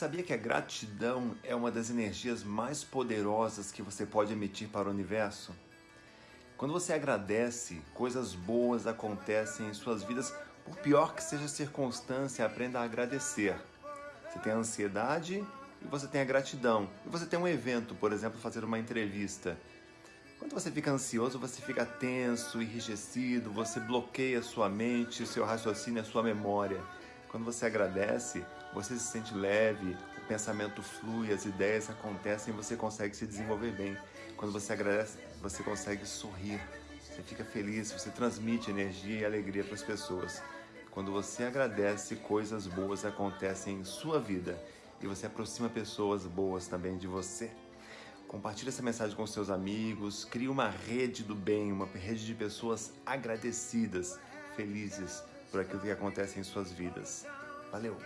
sabia que a gratidão é uma das energias mais poderosas que você pode emitir para o universo? Quando você agradece, coisas boas acontecem em suas vidas, por pior que seja a circunstância, aprenda a agradecer. Você tem a ansiedade e você tem a gratidão. E você tem um evento, por exemplo, fazer uma entrevista. Quando você fica ansioso, você fica tenso, enrijecido, você bloqueia sua mente, seu raciocínio, a sua memória. Quando você agradece, você se sente leve, o pensamento flui, as ideias acontecem e você consegue se desenvolver bem. Quando você agradece, você consegue sorrir, você fica feliz, você transmite energia e alegria para as pessoas. Quando você agradece, coisas boas acontecem em sua vida e você aproxima pessoas boas também de você. Compartilhe essa mensagem com seus amigos, crie uma rede do bem, uma rede de pessoas agradecidas, felizes por aquilo que acontece em suas vidas. Valeu!